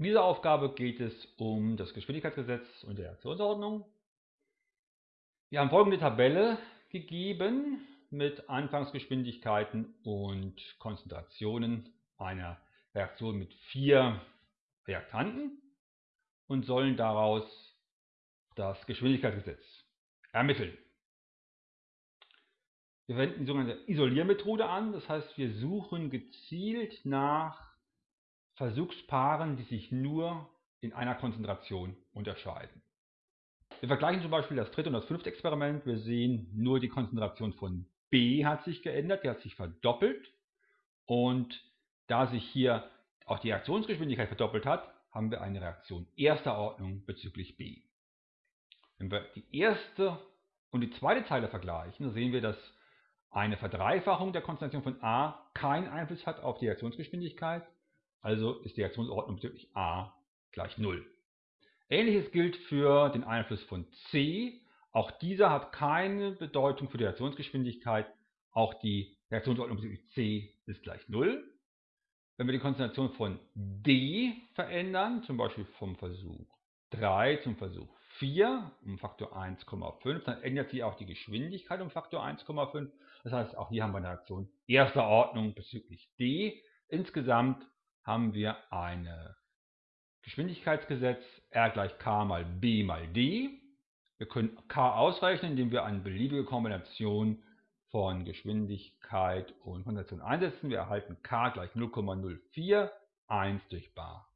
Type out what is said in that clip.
In dieser Aufgabe geht es um das Geschwindigkeitsgesetz und die Reaktionsordnung. Wir haben folgende Tabelle gegeben mit Anfangsgeschwindigkeiten und Konzentrationen einer Reaktion mit vier Reaktanten und sollen daraus das Geschwindigkeitsgesetz ermitteln. Wir wenden die sogenannte Isoliermethode an, das heißt wir suchen gezielt nach Versuchspaaren, die sich nur in einer Konzentration unterscheiden. Wir vergleichen zum Beispiel das dritte und das fünfte Experiment. Wir sehen, nur die Konzentration von B hat sich geändert, die hat sich verdoppelt. Und da sich hier auch die Reaktionsgeschwindigkeit verdoppelt hat, haben wir eine Reaktion erster Ordnung bezüglich B. Wenn wir die erste und die zweite Zeile vergleichen, sehen wir, dass eine Verdreifachung der Konzentration von A keinen Einfluss hat auf die Reaktionsgeschwindigkeit, also ist die Reaktionsordnung bezüglich A gleich 0. Ähnliches gilt für den Einfluss von C. Auch dieser hat keine Bedeutung für die Reaktionsgeschwindigkeit. Auch die Reaktionsordnung bezüglich C ist gleich 0. Wenn wir die Konzentration von D verändern, zum Beispiel vom Versuch 3 zum Versuch 4 um Faktor 1,5, dann ändert sich auch die Geschwindigkeit um Faktor 1,5. Das heißt, auch hier haben wir eine Reaktion erster Ordnung bezüglich D. Insgesamt haben wir ein Geschwindigkeitsgesetz R gleich K mal B mal D. Wir können K ausrechnen, indem wir eine beliebige Kombination von Geschwindigkeit und Konzentration einsetzen. Wir erhalten K gleich 0,04, 1 durch Bar